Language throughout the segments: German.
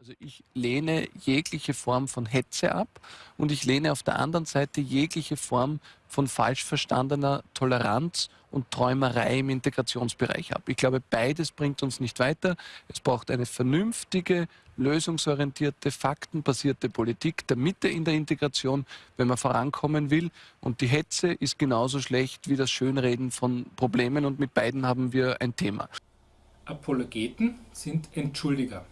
Also ich lehne jegliche Form von Hetze ab und ich lehne auf der anderen Seite jegliche Form von falsch verstandener Toleranz und Träumerei im Integrationsbereich ab. Ich glaube, beides bringt uns nicht weiter. Es braucht eine vernünftige, lösungsorientierte, faktenbasierte Politik der Mitte in der Integration, wenn man vorankommen will. Und die Hetze ist genauso schlecht wie das Schönreden von Problemen und mit beiden haben wir ein Thema. Apologeten sind Entschuldiger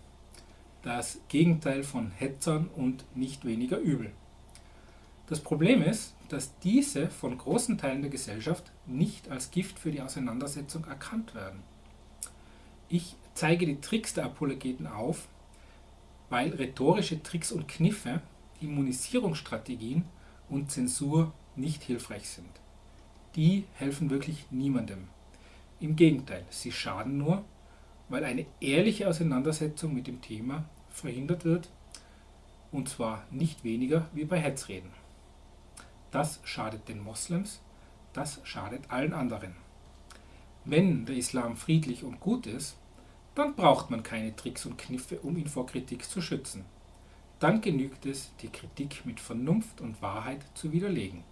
das Gegenteil von Hetzern und nicht weniger übel. Das Problem ist, dass diese von großen Teilen der Gesellschaft nicht als Gift für die Auseinandersetzung erkannt werden. Ich zeige die Tricks der Apologeten auf, weil rhetorische Tricks und Kniffe, Immunisierungsstrategien und Zensur nicht hilfreich sind. Die helfen wirklich niemandem. Im Gegenteil, sie schaden nur weil eine ehrliche Auseinandersetzung mit dem Thema verhindert wird, und zwar nicht weniger wie bei Hetzreden. Das schadet den Moslems, das schadet allen anderen. Wenn der Islam friedlich und gut ist, dann braucht man keine Tricks und Kniffe, um ihn vor Kritik zu schützen. Dann genügt es, die Kritik mit Vernunft und Wahrheit zu widerlegen.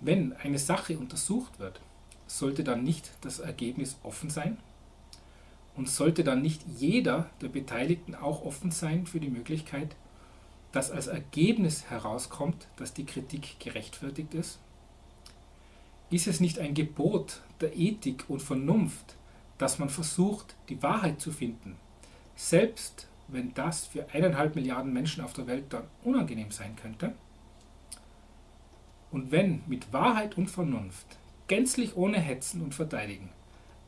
Wenn eine Sache untersucht wird, sollte dann nicht das Ergebnis offen sein? Und sollte dann nicht jeder der Beteiligten auch offen sein für die Möglichkeit, dass als Ergebnis herauskommt, dass die Kritik gerechtfertigt ist? Ist es nicht ein Gebot der Ethik und Vernunft, dass man versucht, die Wahrheit zu finden, selbst wenn das für eineinhalb Milliarden Menschen auf der Welt dann unangenehm sein könnte? Und wenn mit Wahrheit und Vernunft, gänzlich ohne Hetzen und Verteidigen,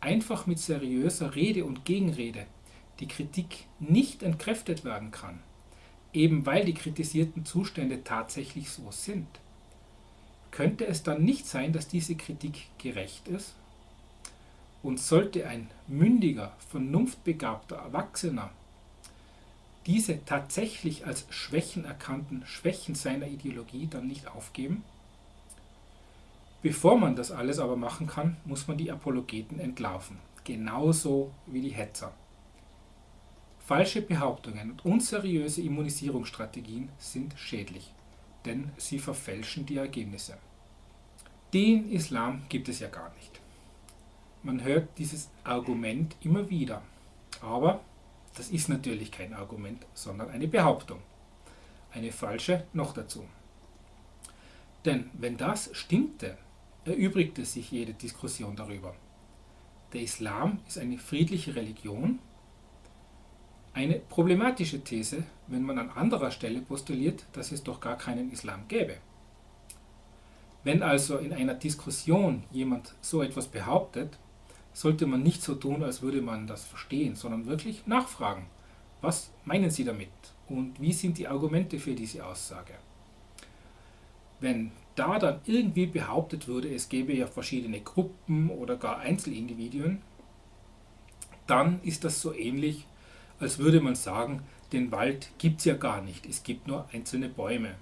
einfach mit seriöser Rede und Gegenrede die Kritik nicht entkräftet werden kann, eben weil die kritisierten Zustände tatsächlich so sind, könnte es dann nicht sein, dass diese Kritik gerecht ist? Und sollte ein mündiger, vernunftbegabter Erwachsener diese tatsächlich als Schwächen erkannten Schwächen seiner Ideologie dann nicht aufgeben? Bevor man das alles aber machen kann, muss man die Apologeten entlarven, genauso wie die Hetzer. Falsche Behauptungen und unseriöse Immunisierungsstrategien sind schädlich, denn sie verfälschen die Ergebnisse. Den Islam gibt es ja gar nicht. Man hört dieses Argument immer wieder, aber das ist natürlich kein Argument, sondern eine Behauptung. Eine falsche noch dazu. Denn wenn das stimmte, erübrigte sich jede Diskussion darüber. Der Islam ist eine friedliche Religion. Eine problematische These, wenn man an anderer Stelle postuliert, dass es doch gar keinen Islam gäbe. Wenn also in einer Diskussion jemand so etwas behauptet, sollte man nicht so tun, als würde man das verstehen, sondern wirklich nachfragen. Was meinen Sie damit? Und wie sind die Argumente für diese Aussage? Wenn da dann irgendwie behauptet würde, es gäbe ja verschiedene Gruppen oder gar Einzelindividuen, dann ist das so ähnlich, als würde man sagen, den Wald gibt es ja gar nicht, es gibt nur einzelne Bäume.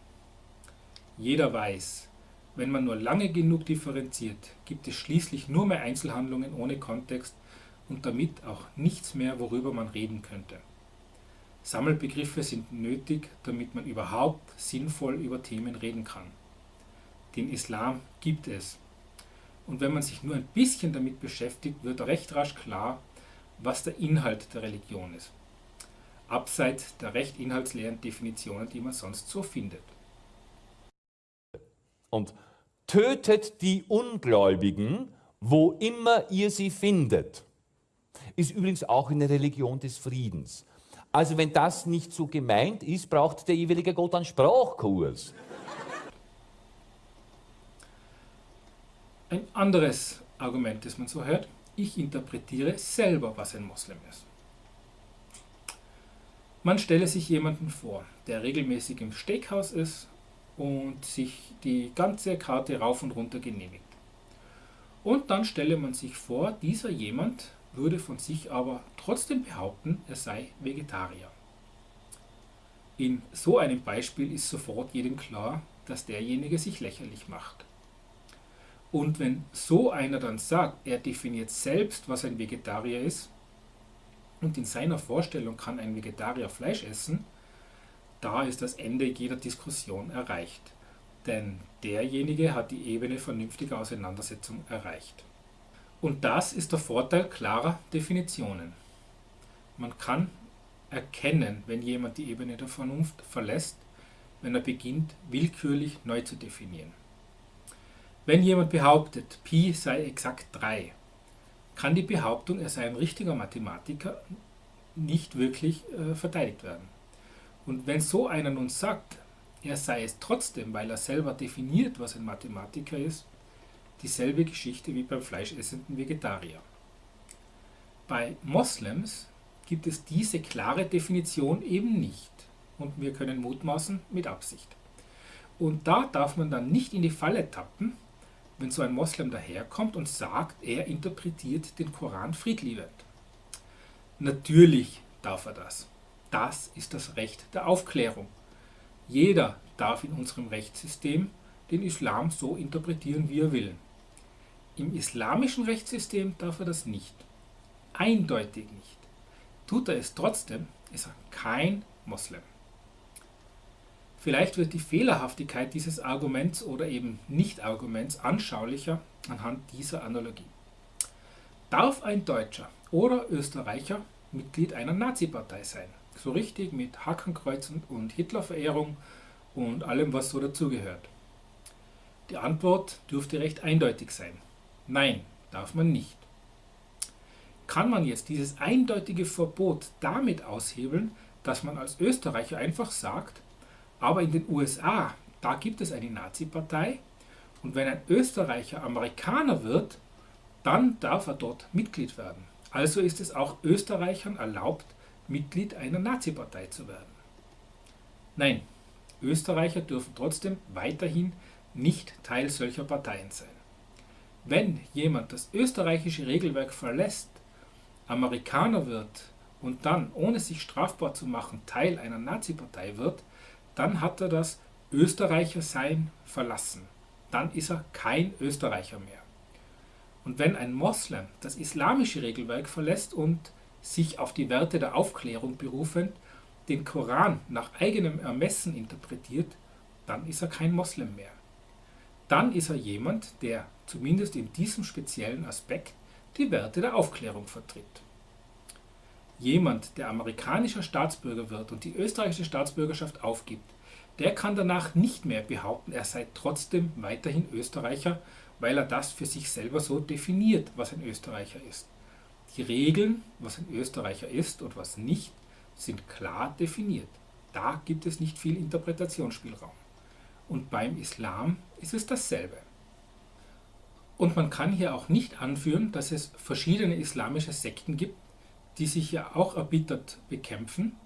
Jeder weiß, wenn man nur lange genug differenziert, gibt es schließlich nur mehr Einzelhandlungen ohne Kontext und damit auch nichts mehr, worüber man reden könnte. Sammelbegriffe sind nötig, damit man überhaupt sinnvoll über Themen reden kann. Den Islam gibt es. Und wenn man sich nur ein bisschen damit beschäftigt, wird recht rasch klar, was der Inhalt der Religion ist. Abseits der recht inhaltsleeren Definitionen, die man sonst so findet. Und tötet die Ungläubigen, wo immer ihr sie findet. Ist übrigens auch eine Religion des Friedens. Also wenn das nicht so gemeint ist, braucht der jeweilige Gott einen Sprachkurs. Ein anderes Argument, das man so hört, ich interpretiere selber, was ein Moslem ist. Man stelle sich jemanden vor, der regelmäßig im Steakhouse ist und sich die ganze Karte rauf und runter genehmigt. Und dann stelle man sich vor, dieser jemand würde von sich aber trotzdem behaupten, er sei Vegetarier. In so einem Beispiel ist sofort jedem klar, dass derjenige sich lächerlich macht. Und wenn so einer dann sagt, er definiert selbst, was ein Vegetarier ist, und in seiner Vorstellung kann ein Vegetarier Fleisch essen, da ist das Ende jeder Diskussion erreicht. Denn derjenige hat die Ebene vernünftiger Auseinandersetzung erreicht. Und das ist der Vorteil klarer Definitionen. Man kann erkennen, wenn jemand die Ebene der Vernunft verlässt, wenn er beginnt, willkürlich neu zu definieren. Wenn jemand behauptet, Pi sei exakt 3, kann die Behauptung, er sei ein richtiger Mathematiker, nicht wirklich äh, verteidigt werden. Und wenn so einer nun sagt, er sei es trotzdem, weil er selber definiert, was ein Mathematiker ist, dieselbe Geschichte wie beim fleischessenden Vegetarier. Bei Moslems gibt es diese klare Definition eben nicht und wir können mutmaßen mit Absicht. Und da darf man dann nicht in die Falle tappen, wenn so ein Moslem daherkommt und sagt, er interpretiert den Koran friedliebend. Natürlich darf er das. Das ist das Recht der Aufklärung. Jeder darf in unserem Rechtssystem den Islam so interpretieren, wie er will. Im islamischen Rechtssystem darf er das nicht. Eindeutig nicht. Tut er es trotzdem, ist er kein Moslem. Vielleicht wird die Fehlerhaftigkeit dieses Arguments oder eben Nicht-Arguments anschaulicher anhand dieser Analogie. Darf ein Deutscher oder Österreicher Mitglied einer Nazi-Partei sein? So richtig mit Hakenkreuzen und Hitlerverehrung und allem, was so dazugehört. Die Antwort dürfte recht eindeutig sein. Nein, darf man nicht. Kann man jetzt dieses eindeutige Verbot damit aushebeln, dass man als Österreicher einfach sagt, aber in den USA, da gibt es eine Nazi-Partei und wenn ein Österreicher Amerikaner wird, dann darf er dort Mitglied werden. Also ist es auch Österreichern erlaubt, Mitglied einer Nazi-Partei zu werden. Nein, Österreicher dürfen trotzdem weiterhin nicht Teil solcher Parteien sein. Wenn jemand das österreichische Regelwerk verlässt, Amerikaner wird und dann, ohne sich strafbar zu machen, Teil einer Nazi-Partei wird, dann hat er das Österreicher-Sein verlassen. Dann ist er kein Österreicher mehr. Und wenn ein Moslem das islamische Regelwerk verlässt und sich auf die Werte der Aufklärung berufend den Koran nach eigenem Ermessen interpretiert, dann ist er kein Moslem mehr. Dann ist er jemand, der zumindest in diesem speziellen Aspekt die Werte der Aufklärung vertritt. Jemand, der amerikanischer Staatsbürger wird und die österreichische Staatsbürgerschaft aufgibt, der kann danach nicht mehr behaupten, er sei trotzdem weiterhin Österreicher, weil er das für sich selber so definiert, was ein Österreicher ist. Die Regeln, was ein Österreicher ist und was nicht, sind klar definiert. Da gibt es nicht viel Interpretationsspielraum. Und beim Islam ist es dasselbe. Und man kann hier auch nicht anführen, dass es verschiedene islamische Sekten gibt, die sich ja auch erbittert bekämpfen.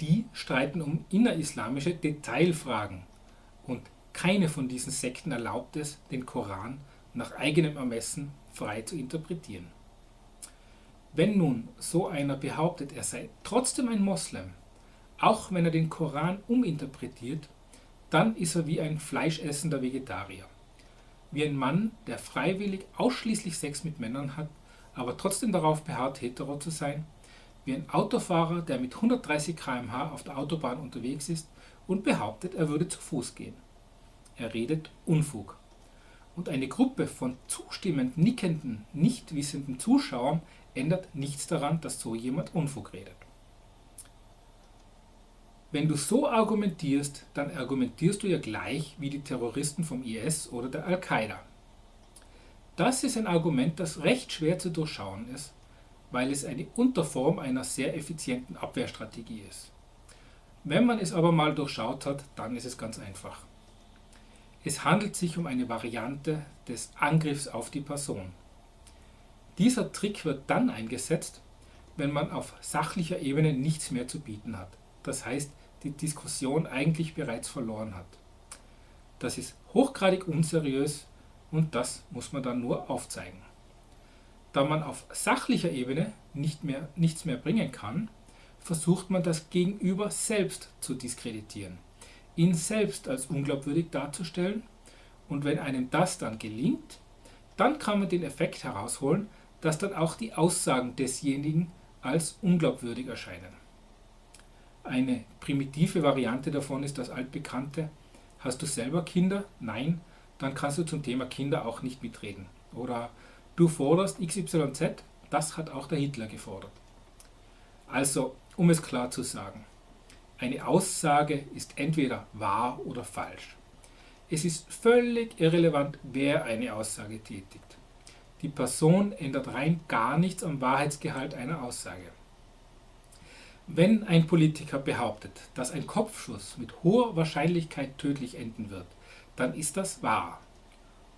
Die streiten um innerislamische Detailfragen. Und keine von diesen Sekten erlaubt es, den Koran nach eigenem Ermessen frei zu interpretieren. Wenn nun so einer behauptet, er sei trotzdem ein Moslem, auch wenn er den Koran uminterpretiert, dann ist er wie ein fleischessender Vegetarier. Wie ein Mann, der freiwillig ausschließlich Sex mit Männern hat, aber trotzdem darauf beharrt, hetero zu sein. Wie ein Autofahrer, der mit 130 km/h auf der Autobahn unterwegs ist und behauptet, er würde zu Fuß gehen. Er redet Unfug. Und eine Gruppe von zustimmend nickenden, nicht wissenden Zuschauern ändert nichts daran, dass so jemand Unfug redet. Wenn du so argumentierst, dann argumentierst du ja gleich wie die Terroristen vom IS oder der Al-Qaida. Das ist ein Argument, das recht schwer zu durchschauen ist, weil es eine Unterform einer sehr effizienten Abwehrstrategie ist. Wenn man es aber mal durchschaut hat, dann ist es ganz einfach. Es handelt sich um eine Variante des Angriffs auf die Person. Dieser Trick wird dann eingesetzt, wenn man auf sachlicher Ebene nichts mehr zu bieten hat. Das heißt, die Diskussion eigentlich bereits verloren hat. Das ist hochgradig unseriös und das muss man dann nur aufzeigen. Da man auf sachlicher Ebene nicht mehr, nichts mehr bringen kann, versucht man das Gegenüber selbst zu diskreditieren, ihn selbst als unglaubwürdig darzustellen und wenn einem das dann gelingt, dann kann man den Effekt herausholen, dass dann auch die Aussagen desjenigen als unglaubwürdig erscheinen. Eine primitive Variante davon ist das altbekannte, hast du selber Kinder? Nein, dann kannst du zum Thema Kinder auch nicht mitreden. Oder du forderst XYZ, das hat auch der Hitler gefordert. Also, um es klar zu sagen, eine Aussage ist entweder wahr oder falsch. Es ist völlig irrelevant, wer eine Aussage tätigt. Die Person ändert rein gar nichts am Wahrheitsgehalt einer Aussage. Wenn ein Politiker behauptet, dass ein Kopfschuss mit hoher Wahrscheinlichkeit tödlich enden wird, dann ist das wahr.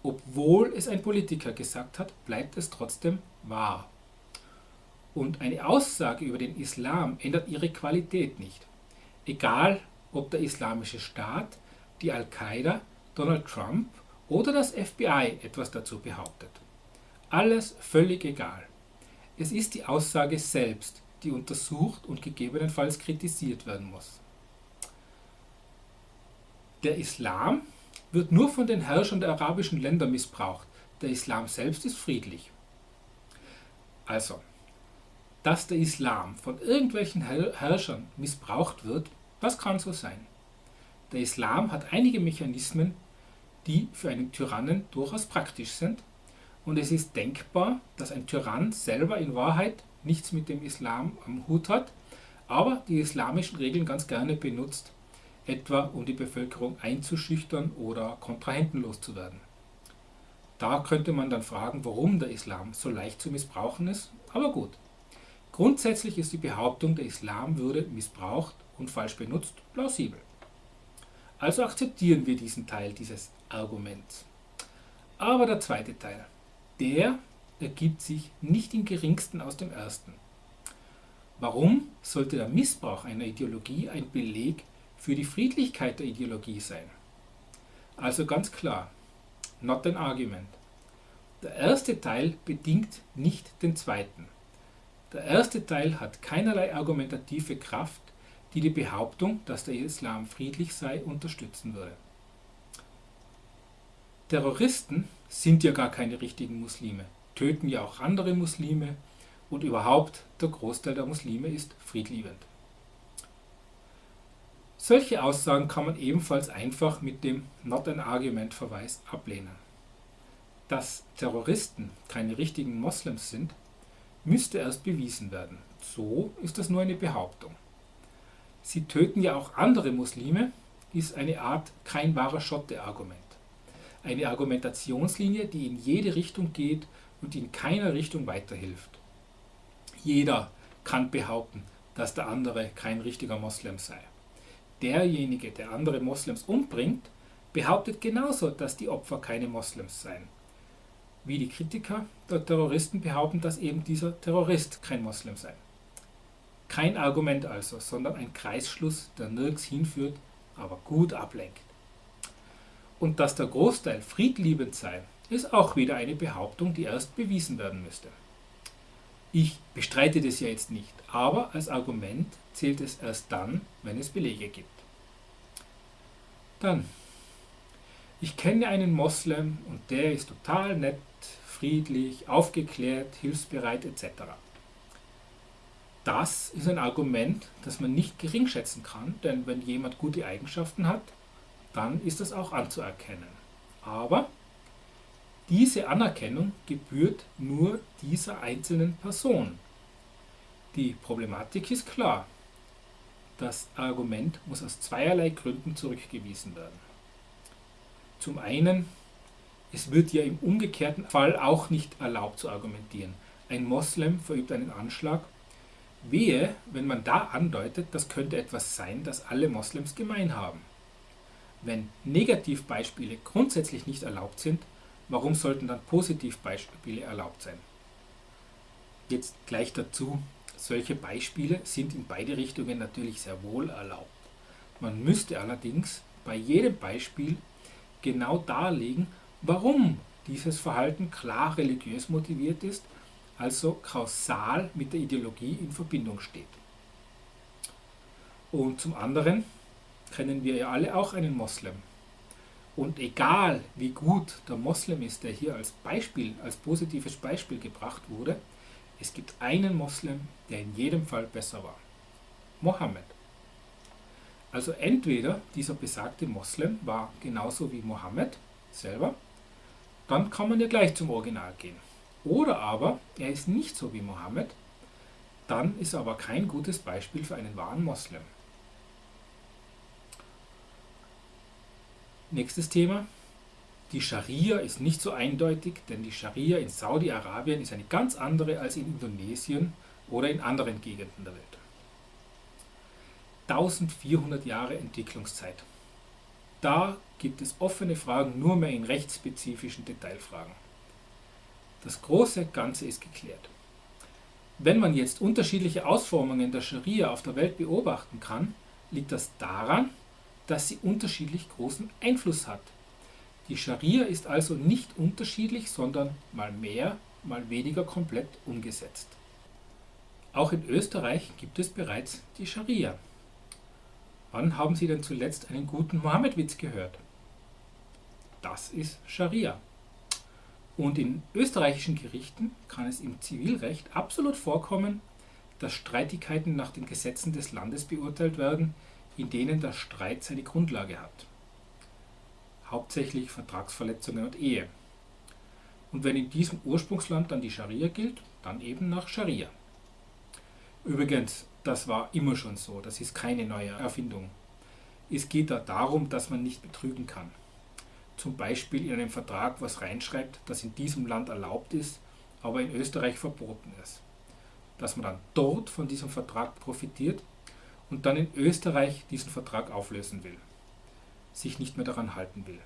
Obwohl es ein Politiker gesagt hat, bleibt es trotzdem wahr. Und eine Aussage über den Islam ändert ihre Qualität nicht. Egal, ob der Islamische Staat, die Al-Qaida, Donald Trump oder das FBI etwas dazu behauptet. Alles völlig egal. Es ist die Aussage selbst, die untersucht und gegebenenfalls kritisiert werden muss. Der Islam wird nur von den Herrschern der arabischen Länder missbraucht. Der Islam selbst ist friedlich. Also, dass der Islam von irgendwelchen Herrschern missbraucht wird, das kann so sein. Der Islam hat einige Mechanismen, die für einen Tyrannen durchaus praktisch sind und es ist denkbar, dass ein Tyrann selber in Wahrheit nichts mit dem Islam am Hut hat, aber die islamischen Regeln ganz gerne benutzt, etwa um die Bevölkerung einzuschüchtern oder Kontrahenten loszuwerden. Da könnte man dann fragen, warum der Islam so leicht zu missbrauchen ist, aber gut. Grundsätzlich ist die Behauptung, der Islam würde missbraucht und falsch benutzt plausibel. Also akzeptieren wir diesen Teil dieses Arguments. Aber der zweite Teil, der ergibt sich nicht im geringsten aus dem ersten. Warum sollte der Missbrauch einer Ideologie ein Beleg für die Friedlichkeit der Ideologie sein? Also ganz klar, not an argument. Der erste Teil bedingt nicht den zweiten. Der erste Teil hat keinerlei argumentative Kraft, die die Behauptung, dass der Islam friedlich sei, unterstützen würde. Terroristen sind ja gar keine richtigen Muslime töten ja auch andere Muslime und überhaupt der Großteil der Muslime ist friedliebend. Solche Aussagen kann man ebenfalls einfach mit dem Not an Argument Verweis ablehnen. Dass Terroristen keine richtigen Moslems sind, müsste erst bewiesen werden. So ist das nur eine Behauptung. Sie töten ja auch andere Muslime, ist eine Art kein wahrer Schotte-Argument. Eine Argumentationslinie, die in jede Richtung geht und in keiner Richtung weiterhilft. Jeder kann behaupten, dass der andere kein richtiger Moslem sei. Derjenige, der andere Moslems umbringt, behauptet genauso, dass die Opfer keine Moslems seien. Wie die Kritiker der Terroristen behaupten, dass eben dieser Terrorist kein Moslem sei. Kein Argument also, sondern ein Kreisschluss, der nirgends hinführt, aber gut ablenkt. Und dass der Großteil friedliebend sei, ist auch wieder eine Behauptung, die erst bewiesen werden müsste. Ich bestreite das ja jetzt nicht, aber als Argument zählt es erst dann, wenn es Belege gibt. Dann, ich kenne einen Moslem und der ist total nett, friedlich, aufgeklärt, hilfsbereit etc. Das ist ein Argument, das man nicht geringschätzen kann, denn wenn jemand gute Eigenschaften hat, dann ist das auch anzuerkennen. Aber diese Anerkennung gebührt nur dieser einzelnen Person. Die Problematik ist klar. Das Argument muss aus zweierlei Gründen zurückgewiesen werden. Zum einen, es wird ja im umgekehrten Fall auch nicht erlaubt zu argumentieren. Ein Moslem verübt einen Anschlag. Wehe, wenn man da andeutet, das könnte etwas sein, das alle Moslems gemein haben. Wenn Negativbeispiele grundsätzlich nicht erlaubt sind, Warum sollten dann Positivbeispiele erlaubt sein? Jetzt gleich dazu, solche Beispiele sind in beide Richtungen natürlich sehr wohl erlaubt. Man müsste allerdings bei jedem Beispiel genau darlegen, warum dieses Verhalten klar religiös motiviert ist, also kausal mit der Ideologie in Verbindung steht. Und zum anderen kennen wir ja alle auch einen Moslem, und egal wie gut der Moslem ist, der hier als Beispiel, als positives Beispiel gebracht wurde, Es gibt einen Moslem, der in jedem Fall besser war. Mohammed. Also entweder dieser besagte Moslem war genauso wie Mohammed selber, dann kann man ja gleich zum Original gehen. Oder aber er ist nicht so wie Mohammed, dann ist er aber kein gutes Beispiel für einen wahren Moslem. Nächstes Thema. Die Scharia ist nicht so eindeutig, denn die Scharia in Saudi-Arabien ist eine ganz andere als in Indonesien oder in anderen Gegenden der Welt. 1400 Jahre Entwicklungszeit. Da gibt es offene Fragen nur mehr in rechtsspezifischen Detailfragen. Das große Ganze ist geklärt. Wenn man jetzt unterschiedliche Ausformungen der Scharia auf der Welt beobachten kann, liegt das daran, dass sie unterschiedlich großen Einfluss hat. Die Scharia ist also nicht unterschiedlich, sondern mal mehr, mal weniger komplett umgesetzt. Auch in Österreich gibt es bereits die Scharia. Wann haben Sie denn zuletzt einen guten Mohammed-Witz gehört? Das ist Scharia. Und in österreichischen Gerichten kann es im Zivilrecht absolut vorkommen, dass Streitigkeiten nach den Gesetzen des Landes beurteilt werden, in denen der Streit seine Grundlage hat. Hauptsächlich Vertragsverletzungen und Ehe. Und wenn in diesem Ursprungsland dann die Scharia gilt, dann eben nach Scharia. Übrigens, das war immer schon so, das ist keine neue Erfindung. Es geht da darum, dass man nicht betrügen kann. Zum Beispiel in einem Vertrag was reinschreibt, das in diesem Land erlaubt ist, aber in Österreich verboten ist. Dass man dann dort von diesem Vertrag profitiert und dann in Österreich diesen Vertrag auflösen will, sich nicht mehr daran halten will.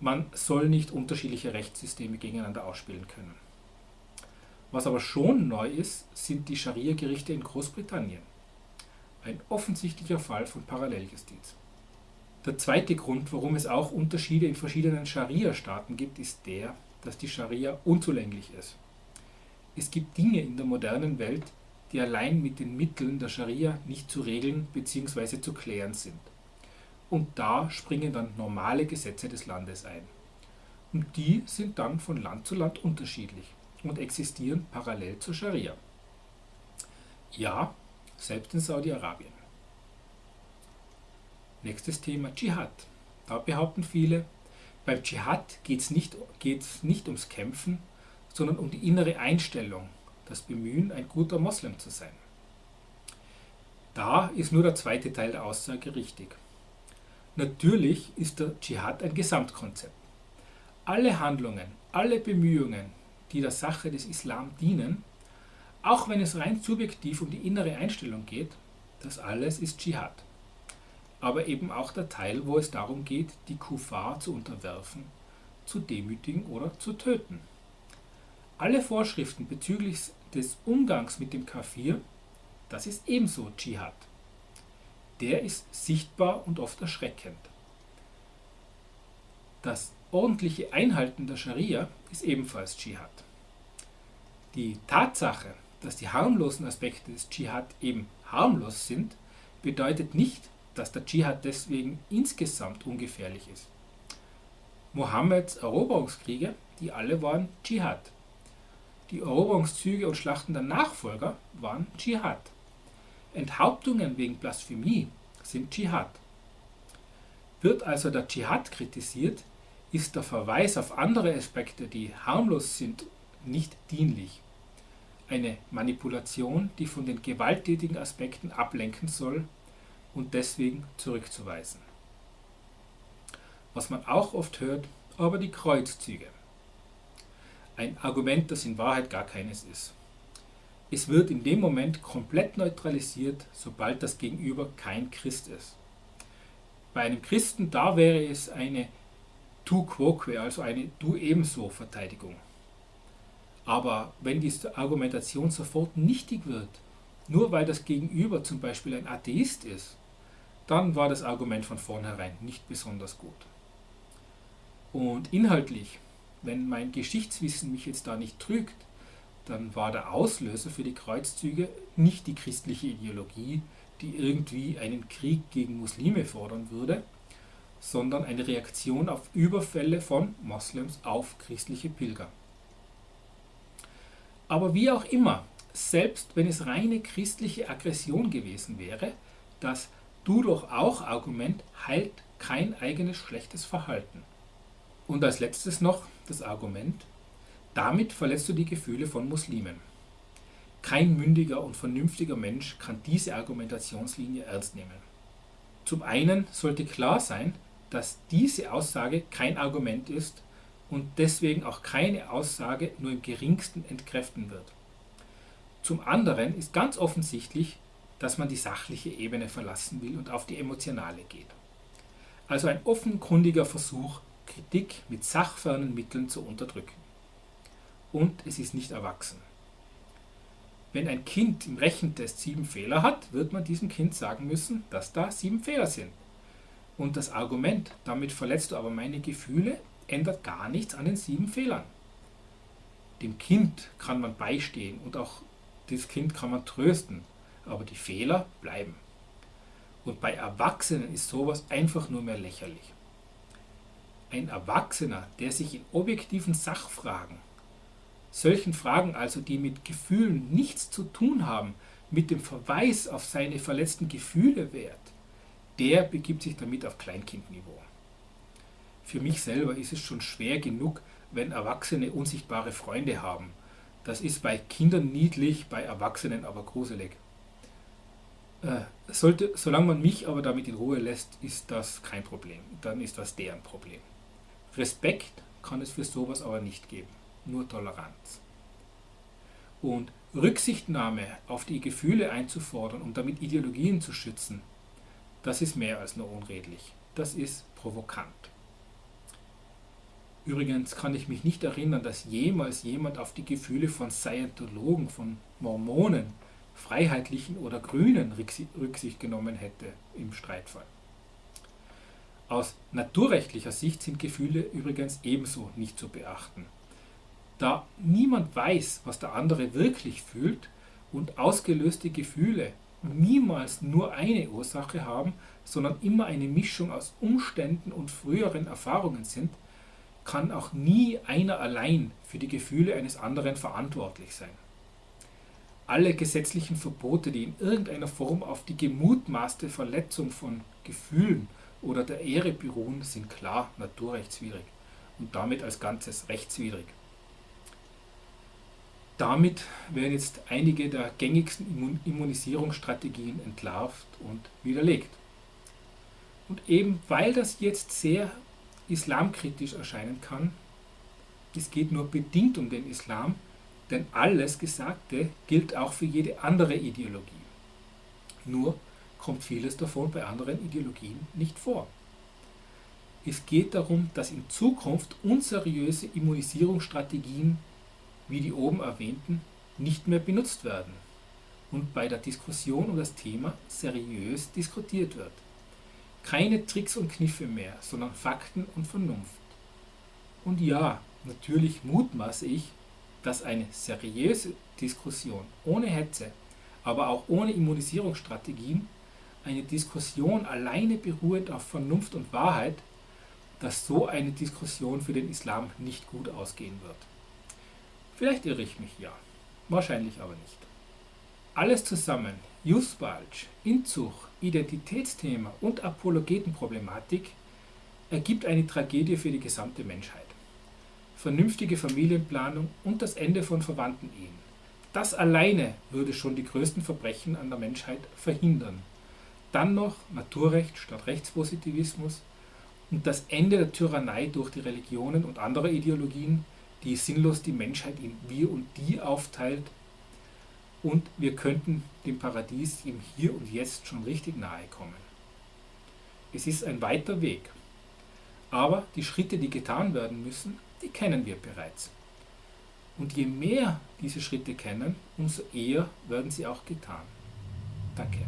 Man soll nicht unterschiedliche Rechtssysteme gegeneinander ausspielen können. Was aber schon neu ist, sind die Scharia-Gerichte in Großbritannien. Ein offensichtlicher Fall von Paralleljustiz. Der zweite Grund, warum es auch Unterschiede in verschiedenen Scharia-Staaten gibt, ist der, dass die Scharia unzulänglich ist. Es gibt Dinge in der modernen Welt, die allein mit den Mitteln der Scharia nicht zu regeln bzw. zu klären sind. Und da springen dann normale Gesetze des Landes ein. Und die sind dann von Land zu Land unterschiedlich und existieren parallel zur Scharia. Ja, selbst in Saudi-Arabien. Nächstes Thema Dschihad. Da behaupten viele, beim Dschihad geht es nicht, geht's nicht ums Kämpfen, sondern um die innere Einstellung, das Bemühen, ein guter Moslem zu sein. Da ist nur der zweite Teil der Aussage richtig. Natürlich ist der Dschihad ein Gesamtkonzept. Alle Handlungen, alle Bemühungen, die der Sache des Islam dienen, auch wenn es rein subjektiv um die innere Einstellung geht, das alles ist Dschihad. Aber eben auch der Teil, wo es darum geht, die Kuffar zu unterwerfen, zu demütigen oder zu töten. Alle Vorschriften bezüglich des Umgangs mit dem Kafir, das ist ebenso Dschihad. Der ist sichtbar und oft erschreckend. Das ordentliche Einhalten der Scharia ist ebenfalls Dschihad. Die Tatsache, dass die harmlosen Aspekte des Dschihad eben harmlos sind, bedeutet nicht, dass der Dschihad deswegen insgesamt ungefährlich ist. Mohammeds Eroberungskriege, die alle waren Dschihad. Die Eroberungszüge und Schlachten der Nachfolger waren Dschihad. Enthauptungen wegen Blasphemie sind Dschihad. Wird also der Dschihad kritisiert, ist der Verweis auf andere Aspekte, die harmlos sind, nicht dienlich eine Manipulation, die von den gewalttätigen Aspekten ablenken soll und deswegen zurückzuweisen. Was man auch oft hört, aber die Kreuzzüge. Ein Argument, das in Wahrheit gar keines ist. Es wird in dem Moment komplett neutralisiert, sobald das Gegenüber kein Christ ist. Bei einem Christen, da wäre es eine tu quoque, also eine du ebenso Verteidigung. Aber wenn diese Argumentation sofort nichtig wird, nur weil das Gegenüber zum Beispiel ein Atheist ist, dann war das Argument von vornherein nicht besonders gut. Und inhaltlich, wenn mein Geschichtswissen mich jetzt da nicht trügt, dann war der Auslöser für die Kreuzzüge nicht die christliche Ideologie, die irgendwie einen Krieg gegen Muslime fordern würde, sondern eine Reaktion auf Überfälle von Moslems auf christliche Pilger. Aber wie auch immer, selbst wenn es reine christliche Aggression gewesen wäre, das Du doch auch Argument heilt kein eigenes schlechtes Verhalten. Und als letztes noch das Argument, damit verletzt du die Gefühle von Muslimen. Kein mündiger und vernünftiger Mensch kann diese Argumentationslinie ernst nehmen. Zum einen sollte klar sein, dass diese Aussage kein Argument ist und deswegen auch keine Aussage nur im geringsten entkräften wird. Zum anderen ist ganz offensichtlich, dass man die sachliche Ebene verlassen will und auf die emotionale geht. Also ein offenkundiger Versuch, Kritik mit sachfernen Mitteln zu unterdrücken. Und es ist nicht erwachsen. Wenn ein Kind im Rechentest sieben Fehler hat, wird man diesem Kind sagen müssen, dass da sieben Fehler sind. Und das Argument, damit verletzt du aber meine Gefühle, ändert gar nichts an den sieben Fehlern. Dem Kind kann man beistehen und auch das Kind kann man trösten, aber die Fehler bleiben. Und bei Erwachsenen ist sowas einfach nur mehr lächerlich. Ein Erwachsener, der sich in objektiven Sachfragen, solchen Fragen also, die mit Gefühlen nichts zu tun haben, mit dem Verweis auf seine verletzten Gefühle wehrt, der begibt sich damit auf Kleinkindniveau. Für mich selber ist es schon schwer genug, wenn Erwachsene unsichtbare Freunde haben. Das ist bei Kindern niedlich, bei Erwachsenen aber gruselig. Äh, sollte, solange man mich aber damit in Ruhe lässt, ist das kein Problem. Dann ist das deren Problem. Respekt kann es für sowas aber nicht geben, nur Toleranz. Und Rücksichtnahme auf die Gefühle einzufordern, um damit Ideologien zu schützen, das ist mehr als nur unredlich. Das ist provokant. Übrigens kann ich mich nicht erinnern, dass jemals jemand auf die Gefühle von Scientologen, von Mormonen, Freiheitlichen oder Grünen Rücksicht genommen hätte im Streitfall. Aus naturrechtlicher Sicht sind Gefühle übrigens ebenso nicht zu beachten. Da niemand weiß, was der andere wirklich fühlt und ausgelöste Gefühle niemals nur eine Ursache haben, sondern immer eine Mischung aus Umständen und früheren Erfahrungen sind, kann auch nie einer allein für die Gefühle eines anderen verantwortlich sein alle gesetzlichen Verbote, die in irgendeiner Form auf die gemutmaßte Verletzung von Gefühlen oder der Ehre beruhen, sind klar naturrechtswidrig und damit als Ganzes rechtswidrig. Damit werden jetzt einige der gängigsten Immunisierungsstrategien entlarvt und widerlegt. Und eben weil das jetzt sehr islamkritisch erscheinen kann, es geht nur bedingt um den Islam, denn alles Gesagte gilt auch für jede andere Ideologie. Nur kommt vieles davon bei anderen Ideologien nicht vor. Es geht darum, dass in Zukunft unseriöse Immunisierungsstrategien, wie die oben erwähnten, nicht mehr benutzt werden und bei der Diskussion um das Thema seriös diskutiert wird. Keine Tricks und Kniffe mehr, sondern Fakten und Vernunft. Und ja, natürlich mutmaße ich, dass eine seriöse Diskussion ohne Hetze, aber auch ohne Immunisierungsstrategien, eine Diskussion alleine beruhend auf Vernunft und Wahrheit, dass so eine Diskussion für den Islam nicht gut ausgehen wird. Vielleicht irre ich mich ja, wahrscheinlich aber nicht. Alles zusammen, Jusbalch, Inzug, Identitätsthema und Apologetenproblematik, ergibt eine Tragödie für die gesamte Menschheit vernünftige Familienplanung und das Ende von Verwandtenehen. Das alleine würde schon die größten Verbrechen an der Menschheit verhindern. Dann noch Naturrecht statt Rechtspositivismus und das Ende der Tyrannei durch die Religionen und andere Ideologien, die sinnlos die Menschheit in wir und die aufteilt. Und wir könnten dem Paradies im Hier und Jetzt schon richtig nahe kommen. Es ist ein weiter Weg. Aber die Schritte, die getan werden müssen, die kennen wir bereits. Und je mehr diese Schritte kennen, umso eher werden sie auch getan. Danke.